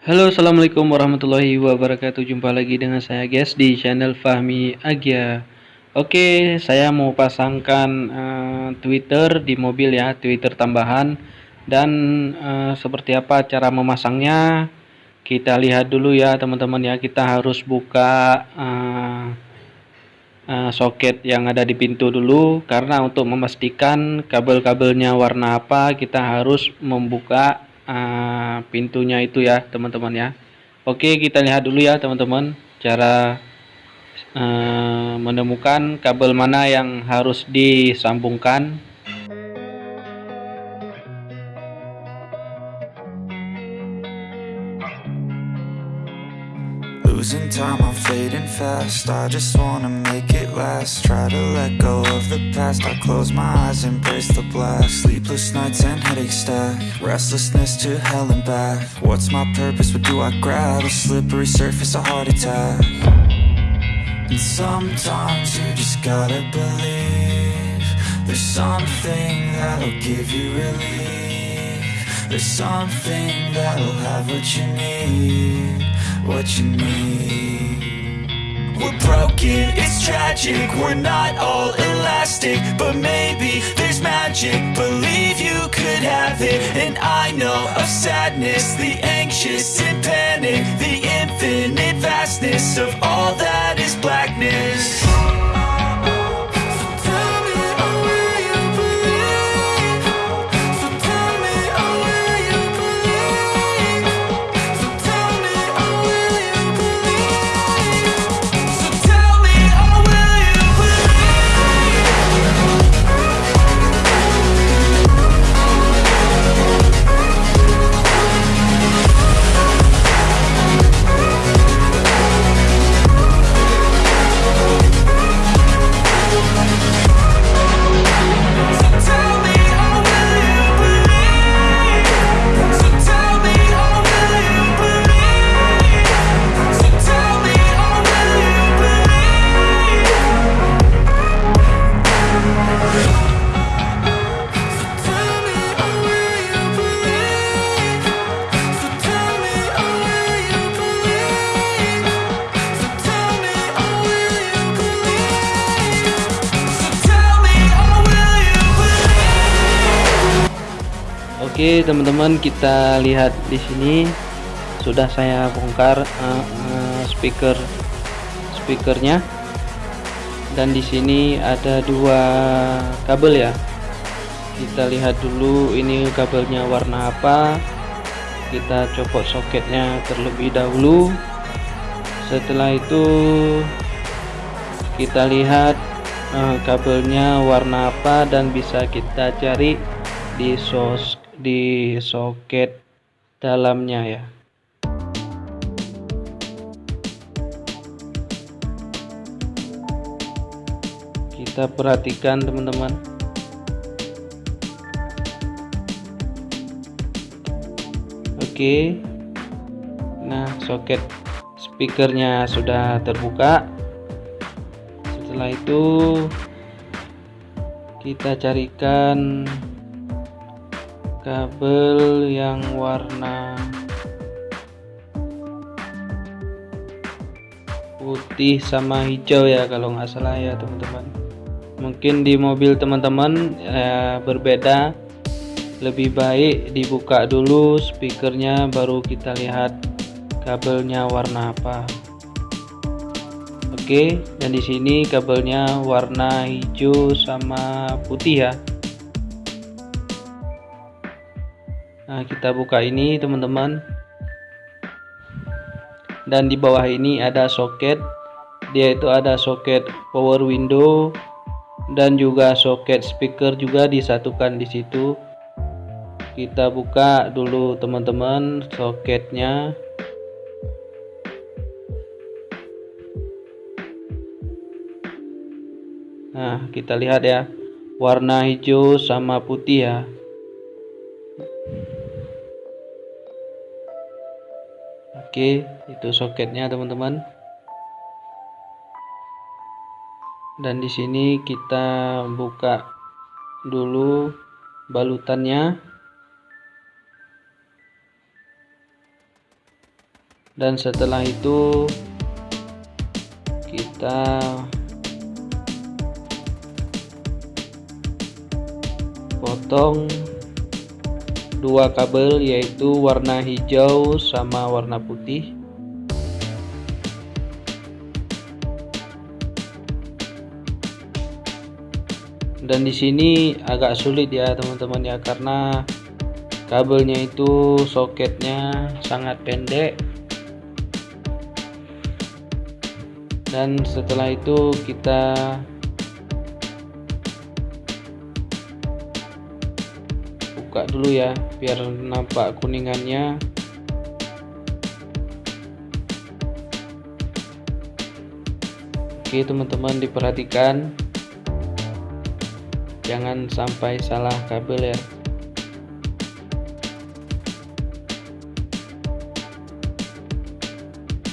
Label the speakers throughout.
Speaker 1: Halo assalamualaikum warahmatullahi wabarakatuh. Jumpa lagi dengan saya guys di channel Fahmi Agia. Oke saya mau pasangkan uh, Twitter di mobil ya Twitter tambahan. Dan uh, seperti apa cara memasangnya? Kita lihat dulu ya teman-teman ya. Kita harus buka uh, uh, soket yang ada di pintu dulu. Karena untuk memastikan kabel-kabelnya warna apa Kita harus membuka uh, pintunya itu ya teman-teman ya. Oke kita lihat dulu ya teman-teman cara uh, menemukan kabel mana yang harus disambungkan Losing time, I'm fading fast. I just wanna make it last. Try to let go of the past. I close my eyes, embrace the blast. Sleepless nights and headaches stack. Restlessness to hell and back. What's my purpose, what do I grab? A slippery surface, a heart attack. And sometimes you just gotta believe There's something that'll give you relief. There's something that'll have what you need what you need We're broken, it's tragic. We're not all elastic But maybe there's magic. Believe you could have it. And I know of sadness The anxious and panic The infinite vastness Of all that is blackness Oke teman-teman kita lihat di sini. Sudah saya bongkar uh, uh, speaker speakernya. Dan di sini ada dua kabel ya. Kita lihat dulu ini kabelnya warna apa. Kita copot soketnya terlebih dahulu. Setelah itu kita lihat uh, kabelnya warna apa dan bisa kita cari di sos di soket dalamnya ya. Kita perhatikan teman-teman. Oke. Nah soket speakernya sudah terbuka. Setelah itu kita carikan kabel yang warna putih sama hijau ya kalau nggak salah ya teman-teman. Mungkin di mobil teman-teman ya, berbeda. Lebih baik dibuka dulu speakernya baru kita lihat kabelnya warna apa. Oke dan di sini kabelnya warna hijau sama putih ya Nah, kita buka ini teman-teman. Dan di bawah ini ada soket. Dia itu ada soket power window dan juga soket speaker juga disatukan di situ. Kita buka dulu teman-teman soketnya. Nah, kita lihat ya. Warna hijau sama putih ya. Oke, itu soketnya teman-teman. Dan di sini kita buka dulu balutannya. dan setelah itu kita potong dua kabel yaitu warna hijau sama warna putih. Dan di sini agak sulit ya teman-teman ya karena kabelnya itu soketnya sangat pendek. Dan setelah itu kita buka dulu ya biar nampak kuningannya. Oke teman-teman diperhatikan. Jangan sampai salah kabel ya.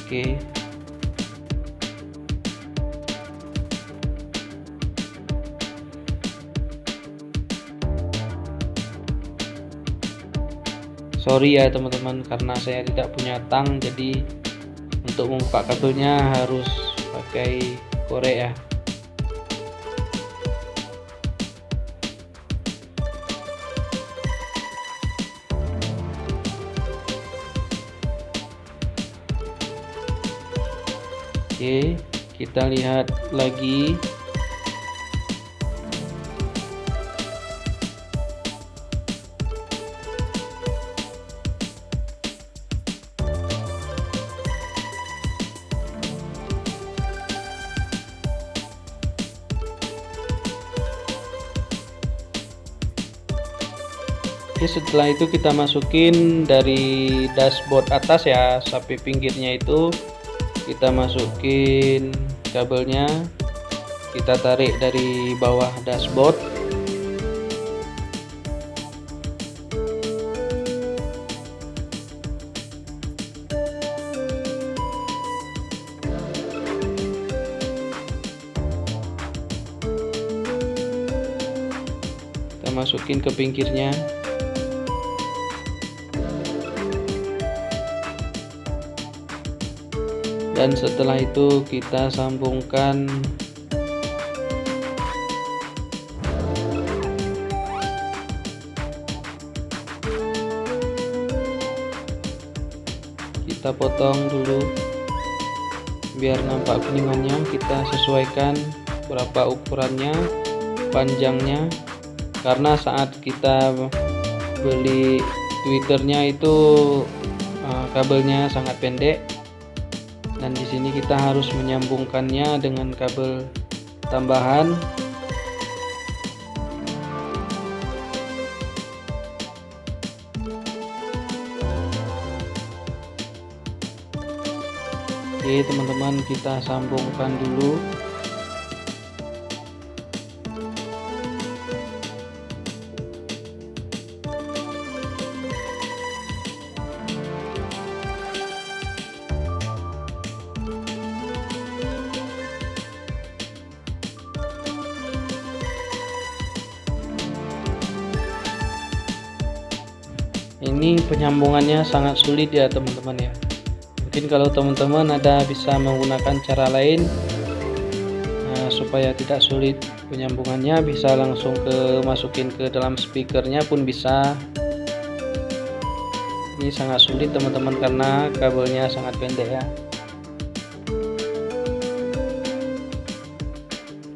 Speaker 1: Oke sorry ya teman-teman karena saya tidak punya tang jadi untuk membuka kabelnya harus pakai korek ya. Oke kita lihat lagi Oke setelah itu kita masukin dari dashboard atas ya sampai pinggirnya itu. Kita masukin kabelnya. Kita tarik dari bawah dashboard. Kita masukin ke pinggirnya dan setelah itu kita sambungkan. Kita potong dulu. Biar nampak kuningannya kita sesuaikan berapa ukurannya panjangnya. Karena saat kita beli twitternya itu uh, kabelnya sangat pendek dan di sini kita harus menyambungkannya dengan kabel tambahan. Oke teman-teman kita sambungkan dulu ini penyambungannya sangat sulit ya teman-teman ya. Mungkin kalau teman-teman ada bisa menggunakan cara lain nah, supaya tidak sulit penyambungannya bisa langsung ke masukin ke dalam speakernya pun bisa. Ini sangat sulit teman-teman karena kabelnya sangat pendek ya.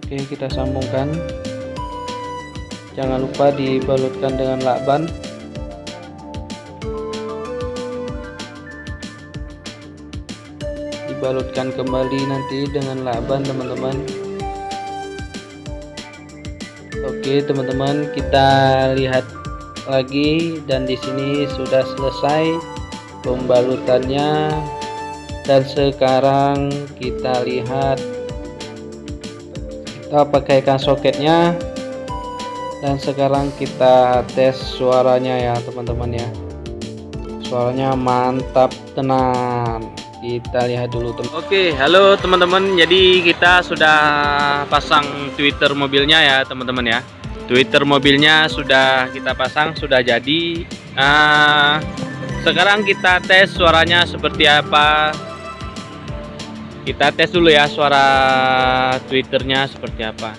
Speaker 1: Oke kita sambungkan. Jangan lupa dibalutkan dengan lakban dibalutkan kembali nanti dengan lakban teman-teman. Oke teman-teman kita lihat lagi dan di sini sudah selesai pembalutannya. Dan sekarang kita lihat kita pakaikan soketnya. Dan sekarang kita tes suaranya ya teman-teman ya. Suaranya mantap tenang kita lihat dulu teman Oke halo teman-teman. Jadi kita sudah pasang Twitter mobilnya ya teman-teman ya. Twitter mobilnya sudah kita pasang sudah jadi. Uh,
Speaker 2: sekarang kita tes suaranya seperti apa. Kita tes dulu ya suara twitternya seperti apa.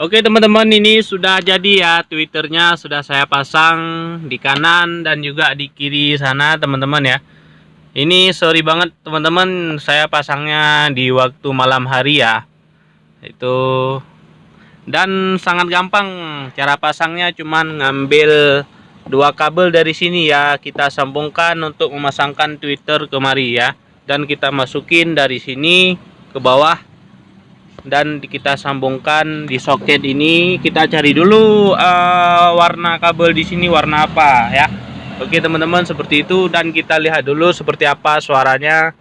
Speaker 2: Oke teman-teman ini sudah jadi ya. Twitternya sudah saya pasang di kanan dan juga di kiri sana teman-teman ya ini sorry banget teman-teman. Saya pasangnya di waktu malam hari ya. Itu. Dan sangat gampang. Cara pasangnya cuman ngambil dua kabel dari sini ya. Kita sambungkan untuk memasangkan Twitter kemari ya. Dan kita masukin dari sini ke bawah. Dan kita sambungkan di soket ini. Kita cari dulu uh, warna kabel di sini warna apa ya Oke teman-teman seperti itu. Dan kita lihat dulu seperti apa suaranya.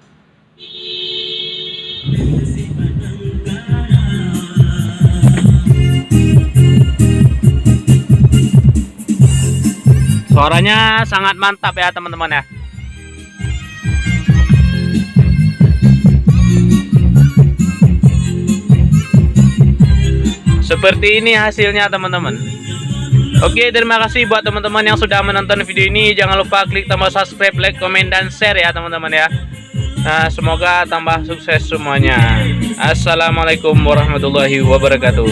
Speaker 2: Suaranya sangat mantap ya teman-teman ya. Seperti ini hasilnya teman-teman Oke terima kasih buat teman-teman yang sudah menonton video ini. Jangan lupa klik tombol subscribe like komen dan share ya teman-teman ya. Nah, semoga tambah sukses semuanya. Assalamualaikum warahmatullahi wabarakatuh